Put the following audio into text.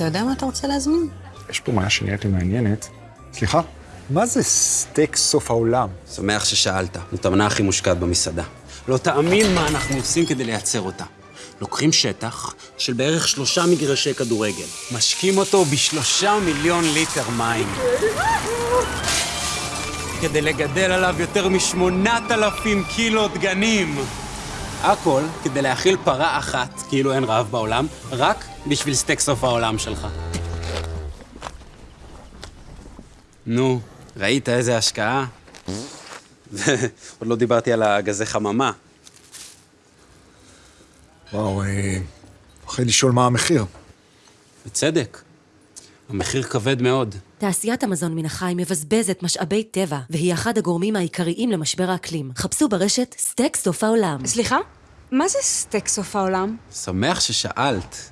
אתה יודע מה אתה רוצה להזמין? יש פה משהו שנראית לי מעניינת. סליחה, מה זה סטייק סוף העולם? שמח ששאלת. זאת המנה הכי מושקעת במסעדה. לא תאמין מה אנחנו עושים כדי לייצר אותה. לוקחים שטח של בערך שלושה מגרשי כדורגל, משקים אותו בשלושה מיליון ליטר מים. כדי לגדל עליו יותר משמונת אלפים קילו דגנים. הכל כדי להאכיל פרה אחת, כאילו אין רעב בעולם, רק בשביל סטייק סוף העולם שלך. נו, ראית איזה השקעה? עוד לא דיברתי על הגזי חממה. וואו, אה, מפחד לשאול מה המחיר. בצדק. המחיר כבד מאוד. תעשיית המזון מן החי מבזבזת משאבי טבע, והיא אחד הגורמים העיקריים למשבר האקלים. חפשו ברשת סטייק סוף העולם. סליחה? מה זה סטייק סוף העולם? שמח ששאלת.